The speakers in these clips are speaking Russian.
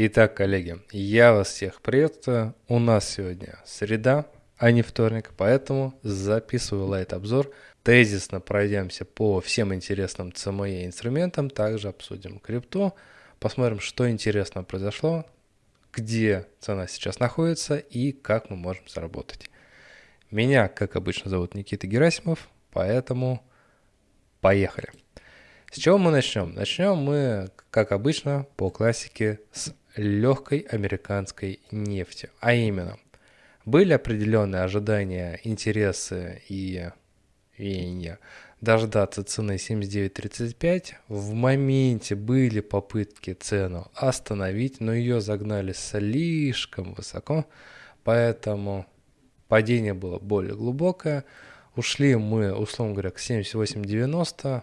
Итак, коллеги, я вас всех приветствую. У нас сегодня среда, а не вторник, поэтому записываю лайт-обзор. Тезисно пройдемся по всем интересным CME инструментам, также обсудим крипту, посмотрим, что интересно произошло, где цена сейчас находится и как мы можем заработать. Меня, как обычно, зовут Никита Герасимов, поэтому поехали. С чего мы начнем? Начнем мы, как обычно, по классике с легкой американской нефти. А именно, были определенные ожидания, интересы и веяния дождаться цены 79.35. В моменте были попытки цену остановить, но ее загнали слишком высоко, поэтому падение было более глубокое. Ушли мы, условно говоря, к 78.90.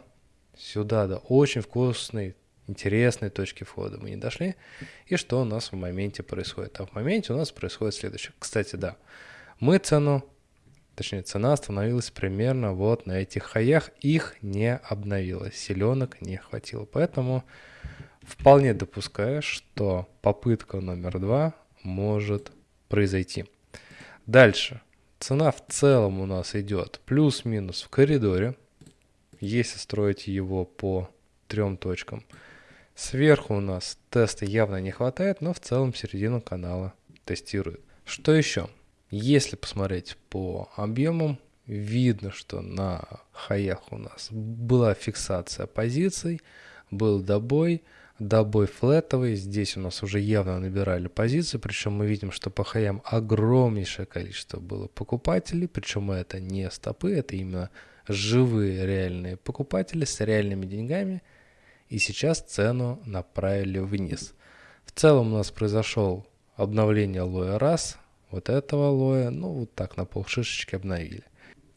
Сюда, да, очень вкусный, интересной точки входа мы не дошли. И что у нас в моменте происходит? А в моменте у нас происходит следующее. Кстати, да, мы цену, точнее цена остановилась примерно вот на этих хаях. Их не обновилось, селенок не хватило. Поэтому вполне допускаю, что попытка номер два может произойти. Дальше. Цена в целом у нас идет плюс-минус в коридоре. Если строить его по трем точкам. Сверху у нас теста явно не хватает, но в целом середину канала тестирует. Что еще? Если посмотреть по объемам, видно, что на хаях у нас была фиксация позиций, был добой, добой флетовый, здесь у нас уже явно набирали позиции, причем мы видим, что по хаям огромнейшее количество было покупателей, причем это не стопы, это именно живые реальные покупатели с реальными деньгами – и сейчас цену направили вниз. В целом у нас произошел обновление лоя раз, вот этого лоя, ну вот так на полшишечки обновили.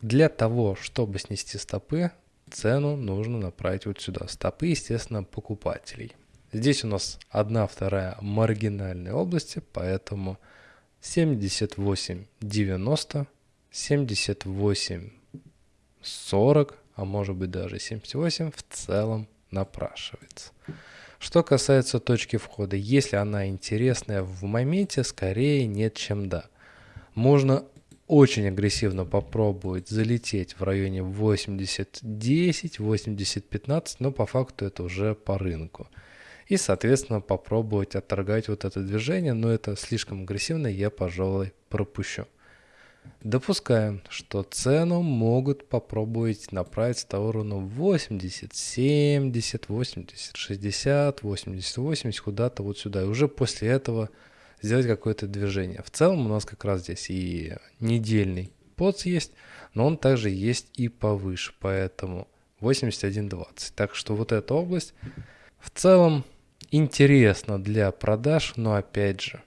Для того, чтобы снести стопы, цену нужно направить вот сюда. Стопы, естественно, покупателей. Здесь у нас одна вторая маргинальной области, поэтому 78,90, 78,40, а может быть даже 78 в целом напрашивается. Что касается точки входа, если она интересная в моменте, скорее нет, чем да. Можно очень агрессивно попробовать залететь в районе 80-10, 80-15, но по факту это уже по рынку. И, соответственно, попробовать отторгать вот это движение, но это слишком агрессивно, я, пожалуй, пропущу. Допускаем, что цену могут попробовать направить в сторону 80, 70, 80, 60, 80, 80, куда-то вот сюда. И уже после этого сделать какое-то движение. В целом у нас как раз здесь и недельный поц есть, но он также есть и повыше, поэтому 81.20. Так что вот эта область в целом интересна для продаж, но опять же,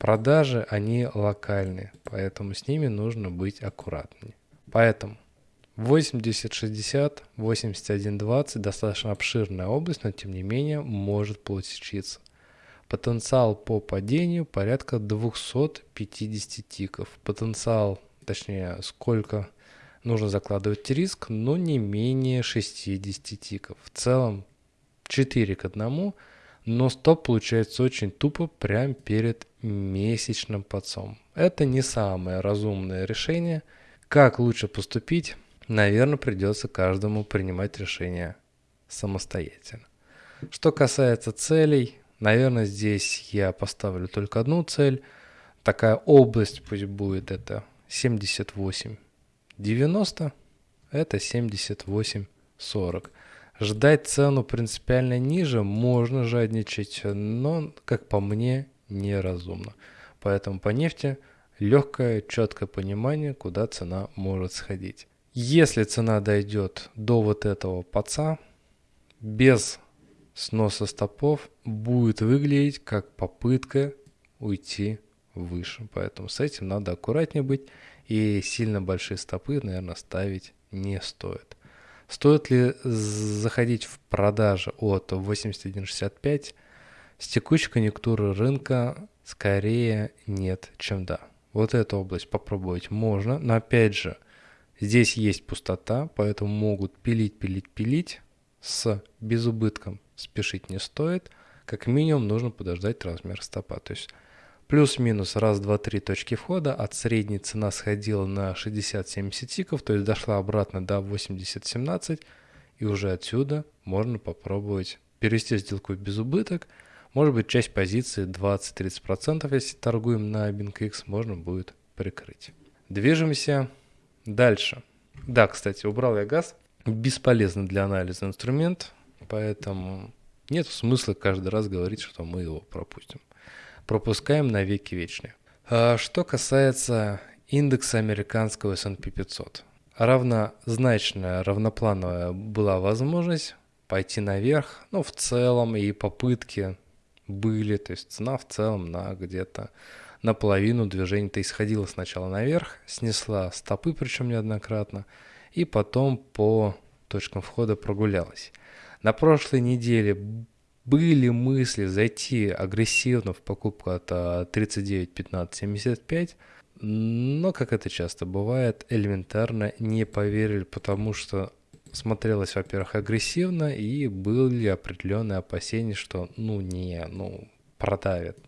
Продажи, они локальные, поэтому с ними нужно быть аккуратнее. Поэтому 80-60, 81-20 достаточно обширная область, но тем не менее может получиться. Потенциал по падению порядка 250 тиков. Потенциал, точнее, сколько нужно закладывать риск, но не менее 60 тиков. В целом 4 к 1 но стоп получается очень тупо прямо перед месячным подсом. Это не самое разумное решение. Как лучше поступить? Наверное, придется каждому принимать решение самостоятельно. Что касается целей, наверное, здесь я поставлю только одну цель. Такая область пусть будет это 78 90, это 78 40. Ждать цену принципиально ниже можно жадничать, но, как по мне, неразумно. Поэтому по нефти легкое, четкое понимание, куда цена может сходить. Если цена дойдет до вот этого паца, без сноса стопов будет выглядеть как попытка уйти выше. Поэтому с этим надо аккуратнее быть и сильно большие стопы, наверное, ставить не стоит. Стоит ли заходить в продажи от 81.65? С текущей конъюнктуры рынка скорее нет, чем да. Вот эту область попробовать можно, но опять же, здесь есть пустота, поэтому могут пилить, пилить, пилить. С безубытком спешить не стоит. как минимум нужно подождать размер стопа. То есть плюс-минус раз, два, три точки входа. От средней цена сходила на 60-70 тиков, то есть дошла обратно до 80-17. И уже отсюда можно попробовать перевести сделку в безубыток. Может быть, часть позиции 20-30%, если торгуем на BingX, можно будет прикрыть. Движемся дальше. Да, кстати, убрал я газ. Бесполезный для анализа инструмент, поэтому нет смысла каждый раз говорить, что мы его пропустим. Пропускаем на веки вечные. А что касается индекса американского S&P 500. Равнозначная, равноплановая была возможность пойти наверх, ну, в целом и попытки были, то есть цена в целом на где-то наполовину движения-то исходила сначала наверх, снесла стопы, причем неоднократно, и потом по точкам входа прогулялась. На прошлой неделе были мысли зайти агрессивно в покупку от 39, 15, 75, но, как это часто бывает, элементарно не поверили, потому что смотрелось, во-первых, агрессивно, и были определенные опасения, что ну не, ну продавят.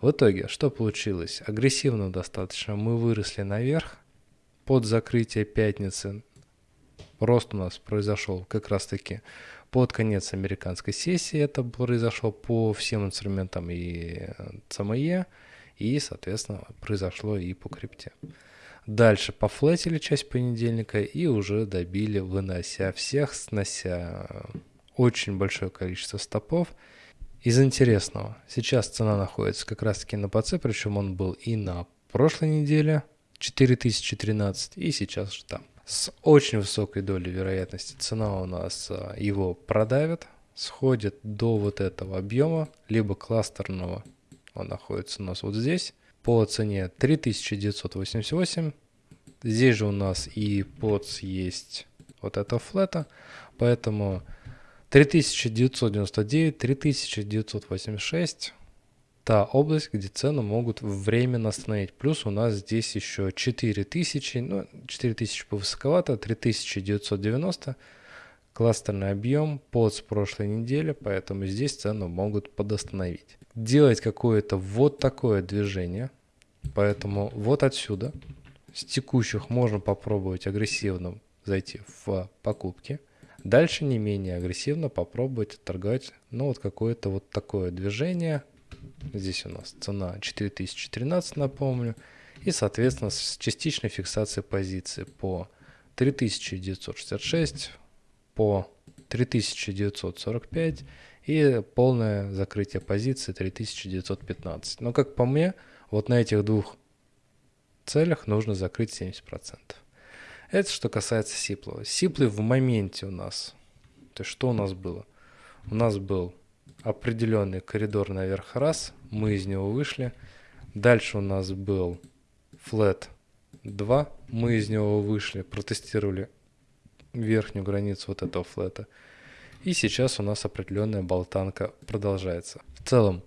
В итоге, что получилось? Агрессивно достаточно. Мы выросли наверх под закрытие пятницы. Рост у нас произошел как раз-таки под конец американской сессии. Это произошло по всем инструментам и ЦМЕ. И, соответственно, произошло и по крипте. Дальше пофлетили часть понедельника и уже добили, вынося всех, снося очень большое количество стопов. Из интересного, сейчас цена находится как раз таки на ПЦ, причем он был и на прошлой неделе 4013, и сейчас же там. С очень высокой долей вероятности цена у нас а, его продавит, сходит до вот этого объема, либо кластерного, он находится у нас вот здесь, по цене 3988. Здесь же у нас и подс есть вот этого флета, поэтому 3999, 3986 та область, где цены могут временно остановить. Плюс у нас здесь еще 4000, ну 4000 повысоковато, 3990 кластерный объем под с прошлой недели, поэтому здесь цены могут подостановить. Делать какое-то вот такое движение, поэтому вот отсюда с текущих можно попробовать агрессивно зайти в покупки – Дальше не менее агрессивно попробовать торговать, ну вот какое-то вот такое движение. Здесь у нас цена 4013, напомню. И, соответственно, с частичной фиксацией позиции по 3966, по 3945 и полное закрытие позиции 3915. Но, как по мне, вот на этих двух целях нужно закрыть 70%. Это что касается Сиплова. Сиплы в моменте у нас. То есть что у нас было? У нас был определенный коридор наверх раз, мы из него вышли. Дальше у нас был флет 2, мы из него вышли, протестировали верхнюю границу вот этого флета. И сейчас у нас определенная болтанка продолжается. В целом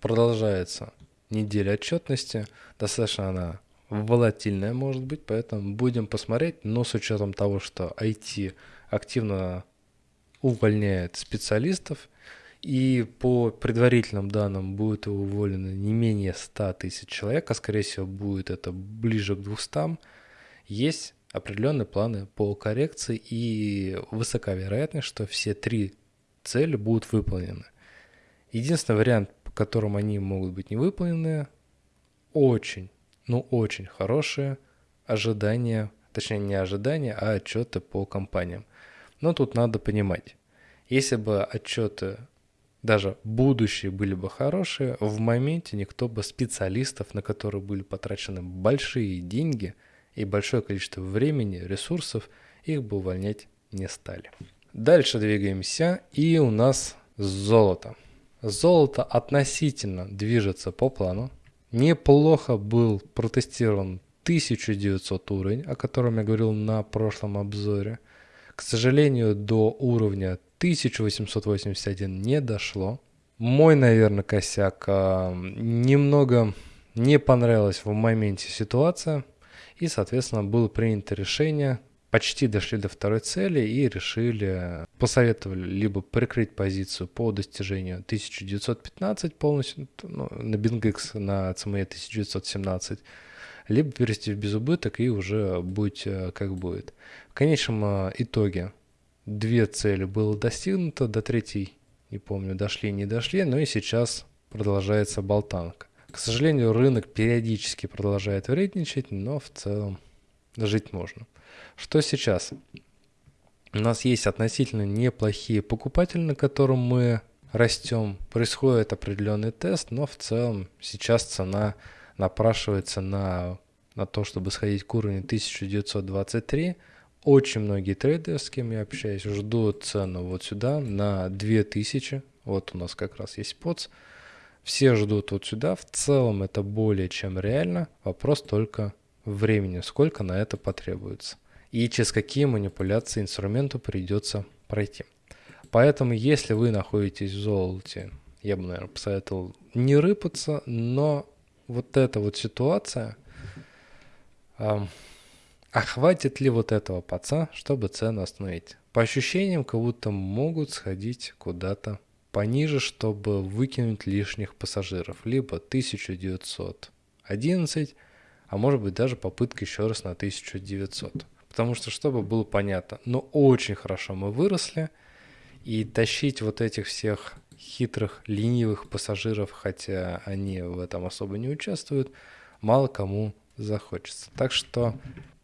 продолжается неделя отчетности. Достаточно она волатильная может быть, поэтому будем посмотреть, но с учетом того, что IT активно увольняет специалистов, и по предварительным данным будет уволено не менее 100 тысяч человек, а скорее всего будет это ближе к 200, есть определенные планы по коррекции и высока вероятность, что все три цели будут выполнены. Единственный вариант, по которому они могут быть не выполнены, очень ну, очень хорошие ожидания, точнее не ожидания, а отчеты по компаниям. Но тут надо понимать, если бы отчеты даже будущие были бы хорошие, в моменте никто бы специалистов, на которые были потрачены большие деньги и большое количество времени, ресурсов, их бы увольнять не стали. Дальше двигаемся, и у нас золото. Золото относительно движется по плану. Неплохо был протестирован 1900 уровень, о котором я говорил на прошлом обзоре. К сожалению, до уровня 1881 не дошло. Мой, наверное, косяк. А, немного не понравилась в моменте ситуация. И, соответственно, было принято решение почти дошли до второй цели и решили, посоветовали либо прикрыть позицию по достижению 1915 полностью, ну, на BingX, на CME 1917, либо перевести в безубыток и уже будь э, как будет. В конечном э, итоге две цели было достигнуто, до третьей, не помню, дошли, не дошли, но и сейчас продолжается болтанка. К сожалению, рынок периодически продолжает вредничать, но в целом жить можно. Что сейчас? У нас есть относительно неплохие покупатели, на котором мы растем. Происходит определенный тест, но в целом сейчас цена напрашивается на, на то, чтобы сходить к уровню 1923. Очень многие трейдеры, с кем я общаюсь, ждут цену вот сюда на 2000. Вот у нас как раз есть поц. Все ждут вот сюда. В целом это более чем реально. Вопрос только времени, сколько на это потребуется. И через какие манипуляции инструменту придется пройти. Поэтому, если вы находитесь в золоте, я бы, наверное, посоветовал не рыпаться, но вот эта вот ситуация, а, хватит ли вот этого паца, чтобы цену остановить? По ощущениям, как будто могут сходить куда-то пониже, чтобы выкинуть лишних пассажиров. Либо 1911, а может быть даже попытка еще раз на 1900. Потому что, чтобы было понятно, но ну, очень хорошо мы выросли, и тащить вот этих всех хитрых, ленивых пассажиров, хотя они в этом особо не участвуют, мало кому захочется. Так что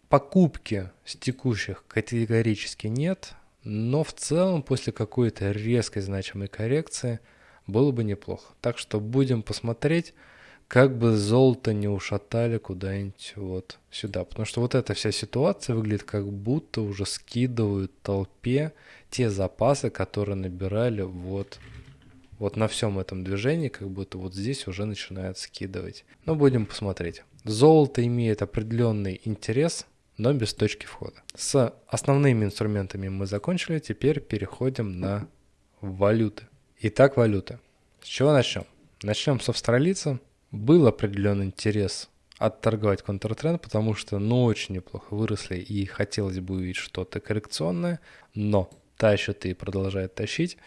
покупки с текущих категорически нет, но в целом после какой-то резкой значимой коррекции было бы неплохо. Так что будем посмотреть, как бы золото не ушатали куда-нибудь вот сюда. Потому что вот эта вся ситуация выглядит как будто уже скидывают толпе те запасы, которые набирали вот вот на всем этом движении, как будто вот здесь уже начинают скидывать. Но будем посмотреть. Золото имеет определенный интерес, но без точки входа. С основными инструментами мы закончили, теперь переходим на валюты. Итак, валюты. С чего начнем? Начнем с австралийца. Был определенный интерес отторговать контртренд, потому что ну очень неплохо выросли и хотелось бы увидеть что-то коррекционное, но тащат и продолжает тащить.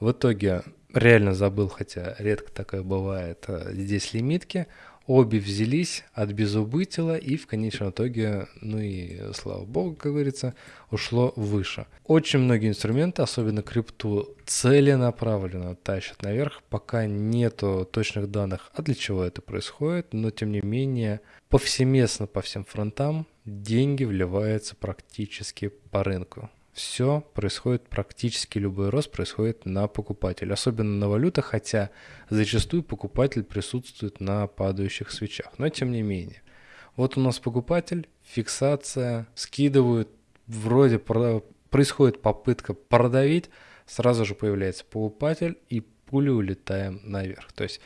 В итоге реально забыл, хотя редко такое бывает, э, здесь лимитки. Обе взялись от безубытила и в конечном итоге, ну и слава богу, как говорится, ушло выше. Очень многие инструменты, особенно крипту, целенаправленно тащат наверх, пока нету точных данных, а для чего это происходит, но тем не менее повсеместно по всем фронтам деньги вливаются практически по рынку все происходит, практически любой рост происходит на покупателя, особенно на валютах, хотя зачастую покупатель присутствует на падающих свечах, но тем не менее. Вот у нас покупатель, фиксация, скидывают, вроде происходит попытка продавить, сразу же появляется покупатель и пули улетаем наверх. То есть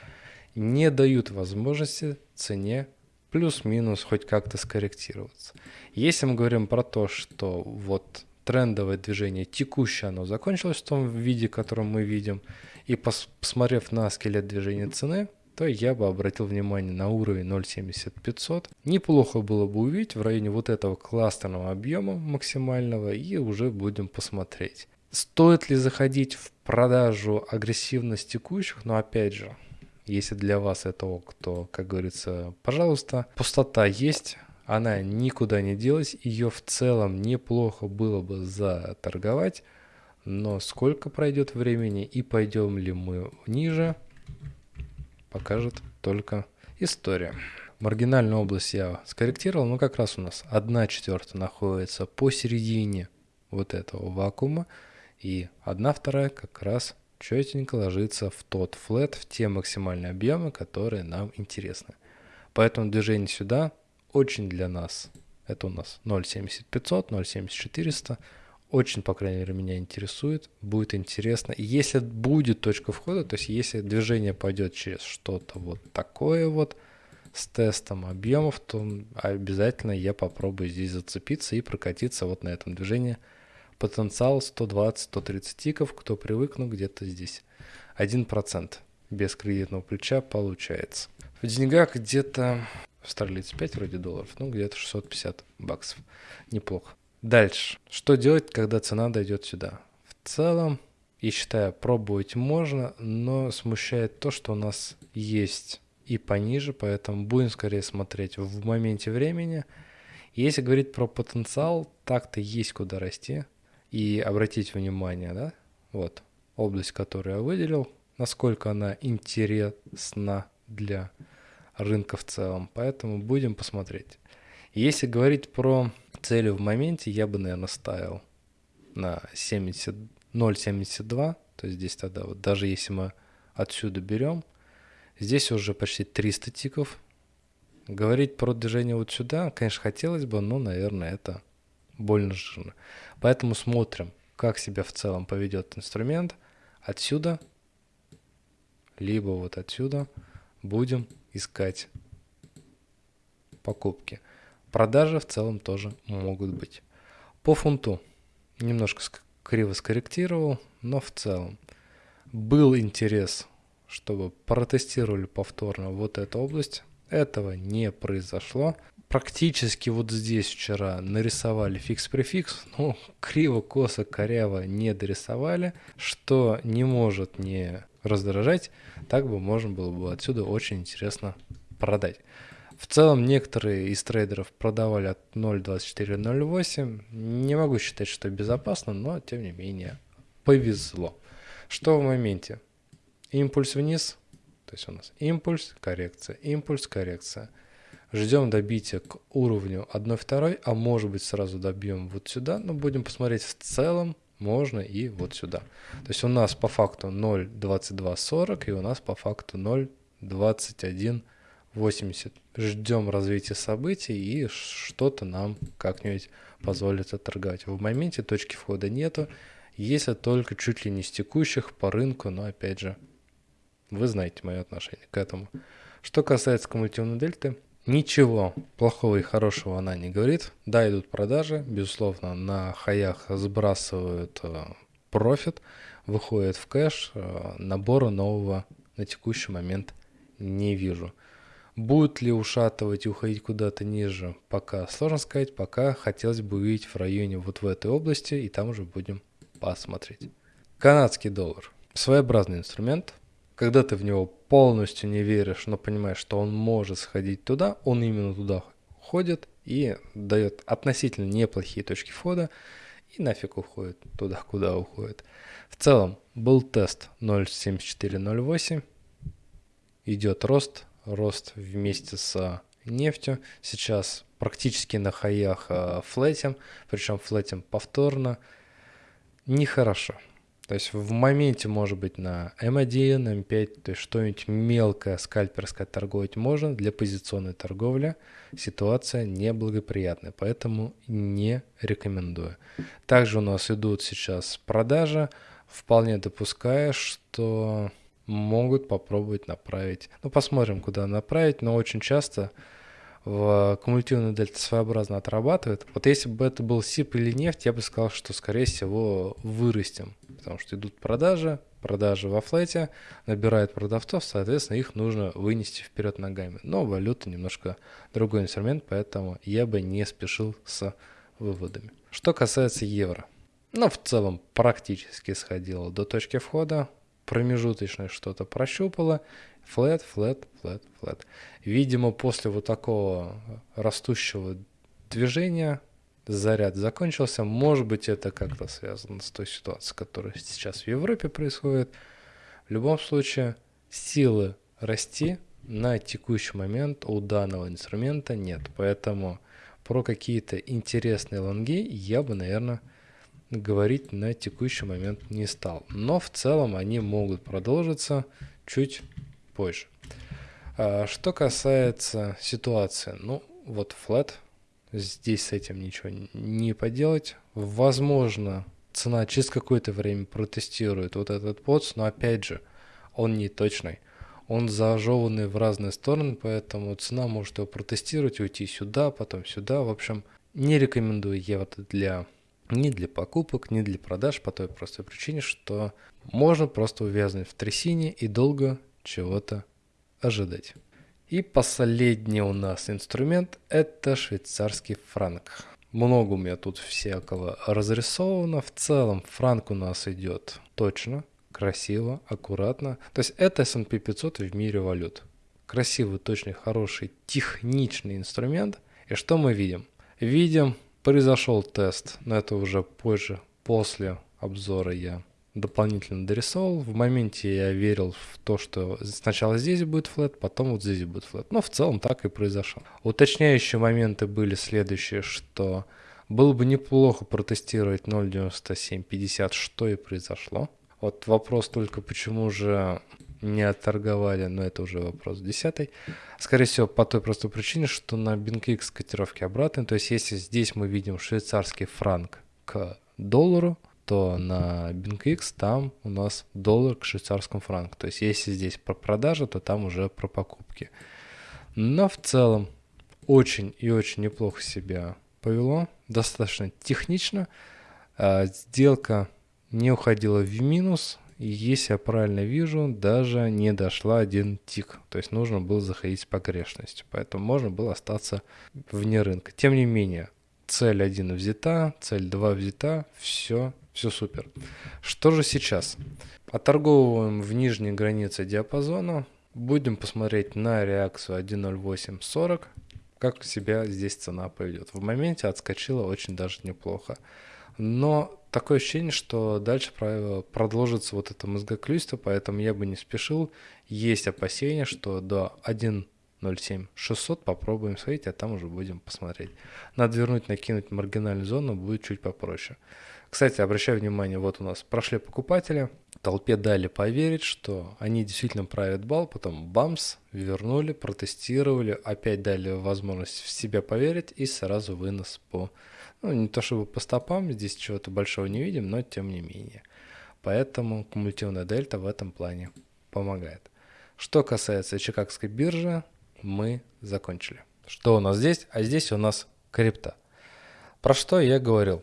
не дают возможности цене плюс-минус хоть как-то скорректироваться. Если мы говорим про то, что вот трендовое движение текущее, оно закончилось в том виде, котором мы видим. И пос посмотрев на скелет движения цены, то я бы обратил внимание на уровень 0.70500. Неплохо было бы увидеть в районе вот этого кластерного объема максимального и уже будем посмотреть. Стоит ли заходить в продажу агрессивность текущих, но опять же, если для вас это ок, то, как говорится, пожалуйста, пустота есть, она никуда не делась, ее в целом неплохо было бы заторговать, но сколько пройдет времени и пойдем ли мы ниже, покажет только история. Маргинальную область я скорректировал, но как раз у нас 1 четвертая находится посередине вот этого вакуума, и 1 вторая как раз четенько ложится в тот флет, в те максимальные объемы, которые нам интересны. Поэтому движение сюда очень для нас. Это у нас 0.70500, 0.70400. Очень, по крайней мере, меня интересует. Будет интересно. И если будет точка входа, то есть если движение пойдет через что-то вот такое вот с тестом объемов, то обязательно я попробую здесь зацепиться и прокатиться вот на этом движении. Потенциал 120-130 тиков, кто привык, ну где-то здесь 1% без кредитного плеча получается. В деньгах где-то Австралийцы 5 вроде долларов, ну где-то 650 баксов. Неплохо. Дальше. Что делать, когда цена дойдет сюда? В целом, и считаю, пробовать можно, но смущает то, что у нас есть и пониже, поэтому будем скорее смотреть в моменте времени. Если говорить про потенциал, так-то есть куда расти. И обратить внимание, да, вот область, которую я выделил, насколько она интересна для рынка в целом. Поэтому будем посмотреть. Если говорить про цели в моменте, я бы, наверное, ставил на 70, 0,72. То есть здесь тогда вот даже если мы отсюда берем, здесь уже почти 300 тиков. Говорить про движение вот сюда, конечно, хотелось бы, но, наверное, это больно жирно. Поэтому смотрим, как себя в целом поведет инструмент. Отсюда, либо вот отсюда будем искать покупки. Продажи в целом тоже могут быть. По фунту немножко криво скорректировал, но в целом был интерес, чтобы протестировали повторно вот эту область. Этого не произошло. Практически вот здесь вчера нарисовали фикс-префикс, но криво, косо, коряво не дорисовали, что не может не раздражать, так бы можно было бы отсюда очень интересно продать. В целом некоторые из трейдеров продавали от 0.24.08. Не могу считать, что безопасно, но тем не менее повезло. Что в моменте? Импульс вниз, то есть у нас импульс, коррекция, импульс, коррекция. Ждем добития к уровню 1.2, а может быть сразу добьем вот сюда, но будем посмотреть в целом, можно и вот сюда. То есть у нас по факту 0.2240 и у нас по факту 0.21 80. Ждем развития событий и что-то нам как-нибудь позволит отторговать. В моменте точки входа нету, если только чуть ли не с текущих по рынку, но опять же, вы знаете мое отношение к этому. Что касается кумулятивной дельты, ничего плохого и хорошего она не говорит. Да, идут продажи, безусловно, на хаях сбрасывают э, профит, выходит в кэш, э, набора нового на текущий момент не вижу. Будет ли ушатывать и уходить куда-то ниже, пока сложно сказать, пока хотелось бы увидеть в районе вот в этой области, и там уже будем посмотреть. Канадский доллар. Своеобразный инструмент. Когда ты в него полностью не веришь, но понимаешь, что он может сходить туда, он именно туда ходит и дает относительно неплохие точки входа, и нафиг уходит туда, куда уходит. В целом был тест 0.7408, идет рост, рост вместе с нефтью. Сейчас практически на хаях э, флетим, причем флетим повторно. Нехорошо. То есть в моменте, может быть, на М1, М5, то есть что-нибудь мелкое, скальперское торговать можно. Для позиционной торговли ситуация неблагоприятная, поэтому не рекомендую. Также у нас идут сейчас продажи. Вполне допуская, что могут попробовать направить. Ну, посмотрим, куда направить, но очень часто в кумулятивную дельта своеобразно отрабатывает. Вот если бы это был СИП или нефть, я бы сказал, что, скорее всего, вырастем, потому что идут продажи, продажи во флете, набирают продавцов, соответственно, их нужно вынести вперед ногами. Но валюта немножко другой инструмент, поэтому я бы не спешил с выводами. Что касается евро. Ну, в целом, практически сходило до точки входа промежуточное что-то прощупало, флет, флет, флет, флет. Видимо, после вот такого растущего движения заряд закончился. Может быть, это как-то связано с той ситуацией, которая сейчас в Европе происходит. В любом случае, силы расти на текущий момент у данного инструмента нет. Поэтому про какие-то интересные лонги я бы, наверное, говорить на текущий момент не стал. Но в целом они могут продолжиться чуть позже. А, что касается ситуации, ну вот flat, здесь с этим ничего не поделать. Возможно, цена через какое-то время протестирует вот этот подс, но опять же, он не точный. Он зажеванный в разные стороны, поэтому цена может его протестировать, уйти сюда, потом сюда. В общем, не рекомендую я вот для ни для покупок, ни для продаж по той простой причине, что можно просто увязнуть в трясине и долго чего-то ожидать. И последний у нас инструмент – это швейцарский франк. Много у меня тут всякого разрисовано. В целом франк у нас идет точно, красиво, аккуратно. То есть это S&P 500 в мире валют. Красивый, точный, хороший, техничный инструмент. И что мы видим? Видим, произошел тест, но это уже позже, после обзора я дополнительно дорисовал. В моменте я верил в то, что сначала здесь будет флет, потом вот здесь будет флет. Но в целом так и произошло. Уточняющие моменты были следующие, что было бы неплохо протестировать 0.9750, что и произошло. Вот вопрос только, почему же не отторговали, но это уже вопрос десятый. Скорее всего, по той простой причине, что на BinkX котировки обратные. То есть, если здесь мы видим швейцарский франк к доллару, то на BinkX там у нас доллар к швейцарскому франку. То есть если здесь про продажи, то там уже про покупки. Но в целом очень и очень неплохо себя повело, достаточно технично. А, сделка не уходила в минус, если я правильно вижу, даже не дошла один тик. То есть нужно было заходить с погрешностью, поэтому можно было остаться вне рынка. Тем не менее, цель 1 взята, цель 2 взята, все все супер. Что же сейчас? Оторговываем в нижней границе диапазона. Будем посмотреть на реакцию 1.0840, как себя здесь цена поведет. В моменте отскочила очень даже неплохо. Но такое ощущение, что дальше продолжится вот это мозгоклюйство, поэтому я бы не спешил. Есть опасения, что до 1.07 600 попробуем сходить, а там уже будем посмотреть. Надо вернуть, накинуть маргинальную зону, будет чуть попроще. Кстати, обращаю внимание, вот у нас прошли покупатели, толпе дали поверить, что они действительно правят бал, потом бамс, вернули, протестировали, опять дали возможность в себя поверить и сразу вынос по, ну не то чтобы по стопам, здесь чего-то большого не видим, но тем не менее. Поэтому кумулятивная дельта в этом плане помогает. Что касается Чикагской биржи, мы закончили. Что у нас здесь? А здесь у нас крипта. Про что я говорил?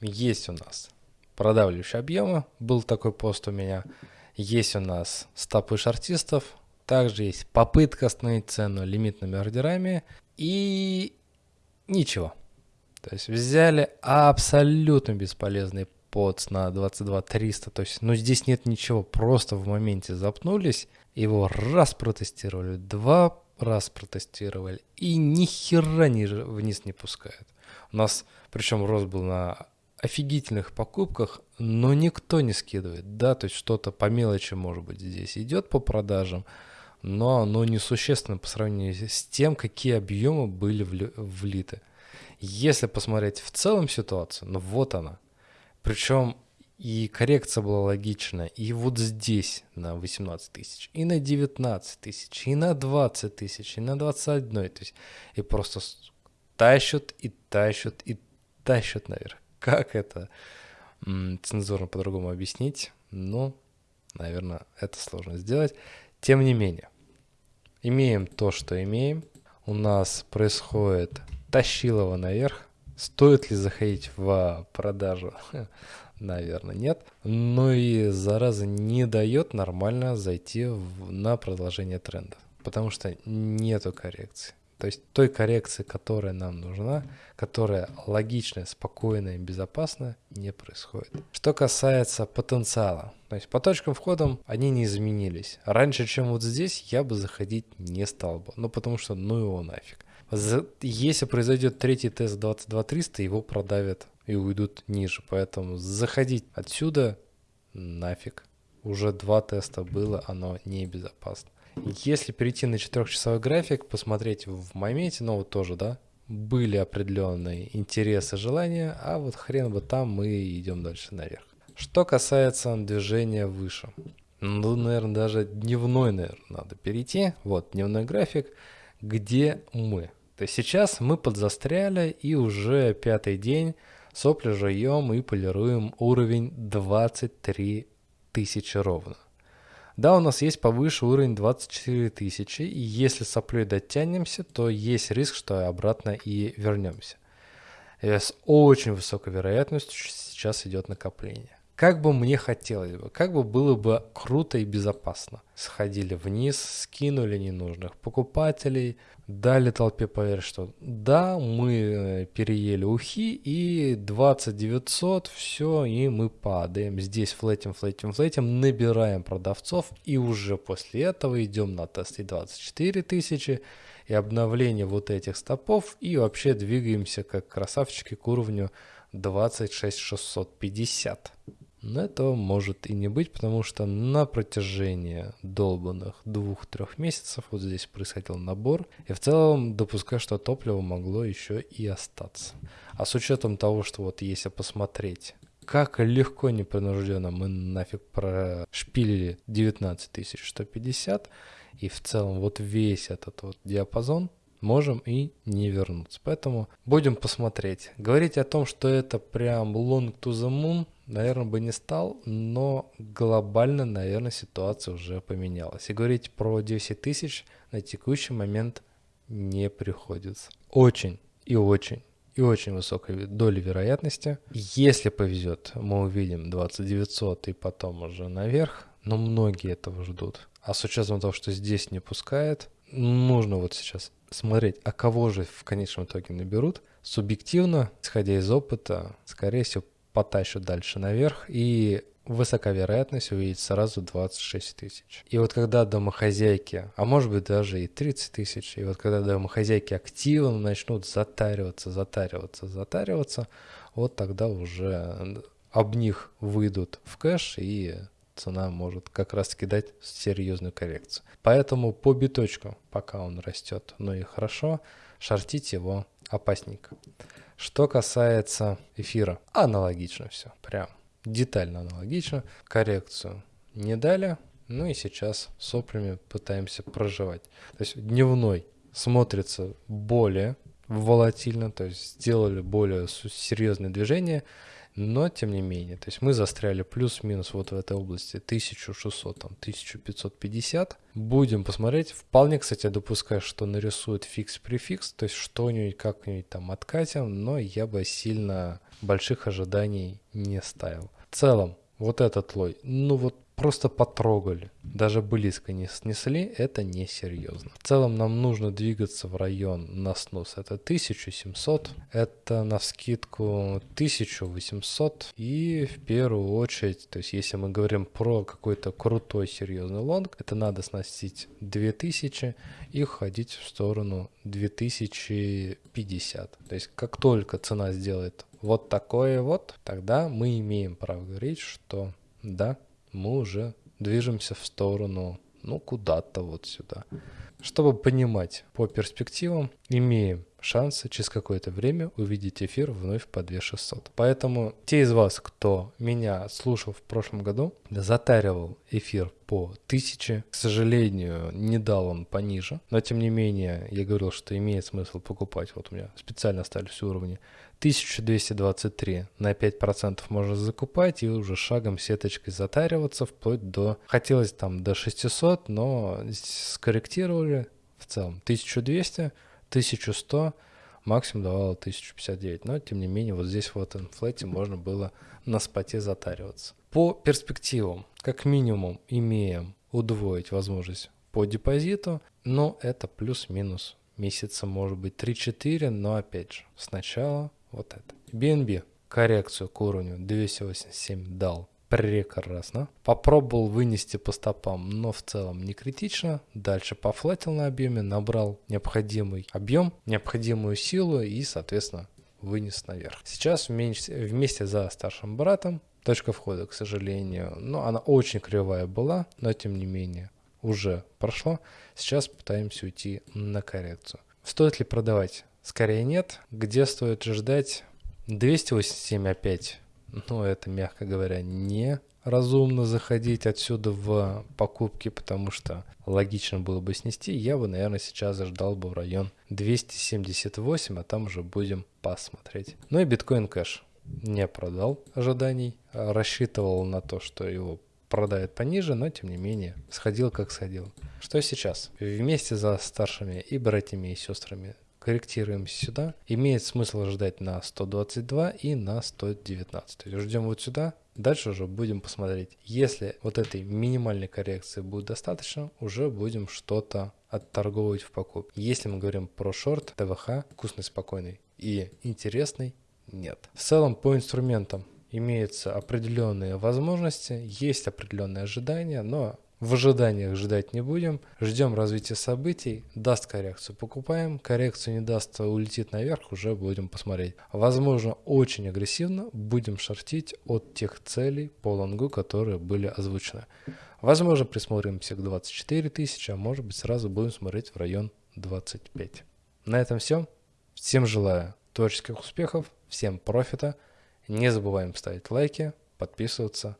есть у нас продавливающие объемы, был такой пост у меня, есть у нас стопы шартистов, также есть попытка остановить цену лимитными ордерами и ничего. То есть взяли абсолютно бесполезный подс на 22 300, то есть ну здесь нет ничего, просто в моменте запнулись, его раз протестировали, два раз протестировали и ни хера ни вниз не пускают. У нас, причем рост был на офигительных покупках, но никто не скидывает, да, то есть что-то по мелочи, может быть, здесь идет по продажам, но оно несущественно по сравнению с тем, какие объемы были влиты. Если посмотреть в целом ситуацию, ну вот она. Причем и коррекция была логичная, и вот здесь на 18 тысяч, и на 19 тысяч, и на 20 тысяч, и на 21, то есть и просто тащат, и тащат, и тащат наверх. Как это цензурно по-другому объяснить? Ну, наверное, это сложно сделать. Тем не менее, имеем то, что имеем. У нас происходит тащилово наверх. Стоит ли заходить в продажу? Наверное, нет. Но и зараза не дает нормально зайти в, на продолжение тренда. Потому что нету коррекции. То есть той коррекции, которая нам нужна, которая логичная, спокойная, безопасная, не происходит. Что касается потенциала, то есть по точкам входа они не изменились. Раньше, чем вот здесь, я бы заходить не стал бы. Ну потому что ну его нафиг. Если произойдет третий тест 22300, его продавят и уйдут ниже. Поэтому заходить отсюда нафиг. Уже два теста было, оно небезопасно. Если перейти на четырехчасовой график, посмотреть в моменте, ну вот тоже, да, были определенные интересы, желания, а вот хрен бы там мы идем дальше наверх. Что касается движения выше, ну, наверное, даже дневной, наверное, надо перейти. Вот дневной график, где мы. То есть сейчас мы подзастряли и уже пятый день сопли жуем и полируем уровень 23 тысячи ровно. Да, у нас есть повыше уровень 24 тысячи, и если соплей дотянемся, то есть риск, что обратно и вернемся. И с очень высокой вероятностью сейчас идет накопление. Как бы мне хотелось бы, как бы было бы круто и безопасно. Сходили вниз, скинули ненужных покупателей, дали толпе поверить, что да, мы э, переели ухи и 2900, все, и мы падаем. Здесь флетим, флетим, флетим, набираем продавцов и уже после этого идем на тесты 24 тысячи и обновление вот этих стопов и вообще двигаемся как красавчики к уровню 26650. Но этого может и не быть, потому что на протяжении долбанных двух-трех месяцев вот здесь происходил набор. И в целом допускаю, что топливо могло еще и остаться. А с учетом того, что вот если посмотреть, как легко непринужденно мы нафиг прошпилили 19150, и в целом вот весь этот вот диапазон можем и не вернуться. Поэтому будем посмотреть. Говорить о том, что это прям long to the moon, наверное, бы не стал, но глобально, наверное, ситуация уже поменялась. И говорить про 10 тысяч на текущий момент не приходится. Очень и очень и очень высокой доли вероятности. Если повезет, мы увидим 2900 и потом уже наверх, но многие этого ждут. А с учетом того, что здесь не пускает, нужно вот сейчас смотреть, а кого же в конечном итоге наберут. Субъективно, исходя из опыта, скорее всего, потащат дальше наверх, и высока вероятность увидеть сразу 26 тысяч. И вот когда домохозяйки, а может быть даже и 30 тысяч, и вот когда домохозяйки активно начнут затариваться, затариваться, затариваться, вот тогда уже об них выйдут в кэш и цена может как раз кидать серьезную коррекцию. Поэтому по биточку, пока он растет, ну и хорошо, шортить его опасненько. Что касается эфира, аналогично все, прям детально аналогично. Коррекцию не дали, ну и сейчас соплями пытаемся проживать. То есть дневной смотрится более волатильно, то есть сделали более серьезные движения, но тем не менее, то есть мы застряли плюс-минус вот в этой области 1600, там 1550. Будем посмотреть. Вполне, кстати, допускаю, что нарисует фикс-префикс, то есть что-нибудь как-нибудь там откатим, но я бы сильно больших ожиданий не ставил. В целом, вот этот лой, ну вот просто потрогали, даже близко не снесли, это несерьезно. В целом нам нужно двигаться в район на снос. Это 1700, это на скидку 1800 и в первую очередь, то есть если мы говорим про какой-то крутой серьезный лонг, это надо сносить 2000 и ходить в сторону 2050. То есть как только цена сделает вот такое вот, тогда мы имеем право говорить, что да, мы уже движемся в сторону, ну, куда-то вот сюда. Чтобы понимать по перспективам, имеем шансы через какое-то время увидеть эфир вновь по 2600. Поэтому те из вас, кто меня слушал в прошлом году, затаривал эфир по 1000, к сожалению, не дал он пониже, но тем не менее я говорил, что имеет смысл покупать, вот у меня специально остались уровни. 1223 на 5% можно закупать и уже шагом сеточкой затариваться вплоть до, хотелось там до 600, но скорректировали в целом 1200, 1100, максимум давало 1059, но тем не менее вот здесь вот инфлете можно было на споте затариваться. По перспективам, как минимум имеем удвоить возможность по депозиту, но это плюс-минус месяца может быть 3-4, но опять же сначала вот это. BNB коррекцию к уровню 287 дал прекрасно. Попробовал вынести по стопам, но в целом не критично. Дальше пофлатил на объеме, набрал необходимый объем, необходимую силу и, соответственно, вынес наверх. Сейчас вместе, за старшим братом точка входа, к сожалению, ну, она очень кривая была, но тем не менее уже прошло. Сейчас пытаемся уйти на коррекцию. Стоит ли продавать? Скорее нет. Где стоит ждать? 287 опять. Ну, это, мягко говоря, не разумно заходить отсюда в покупки, потому что логично было бы снести. Я бы, наверное, сейчас ждал бы в район 278, а там уже будем посмотреть. Ну и биткоин кэш не продал ожиданий, рассчитывал на то, что его продает пониже, но тем не менее сходил как сходил. Что сейчас? Вместе за старшими и братьями и сестрами корректируем сюда. Имеет смысл ждать на 122 и на 119. То есть ждем вот сюда, Дальше уже будем посмотреть. Если вот этой минимальной коррекции будет достаточно, уже будем что-то отторговывать в покупке. Если мы говорим про шорт, ТВХ, вкусный, спокойный и интересный, нет. В целом по инструментам имеются определенные возможности, есть определенные ожидания, но в ожиданиях ждать не будем. Ждем развития событий. Даст коррекцию, покупаем. Коррекцию не даст, улетит наверх, уже будем посмотреть. Возможно, очень агрессивно будем шортить от тех целей по лонгу, которые были озвучены. Возможно, присмотримся к 24 тысячи, а может быть сразу будем смотреть в район 25. На этом все. Всем желаю творческих успехов, всем профита. Не забываем ставить лайки, подписываться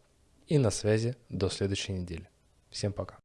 и на связи до следующей недели. Всем пока.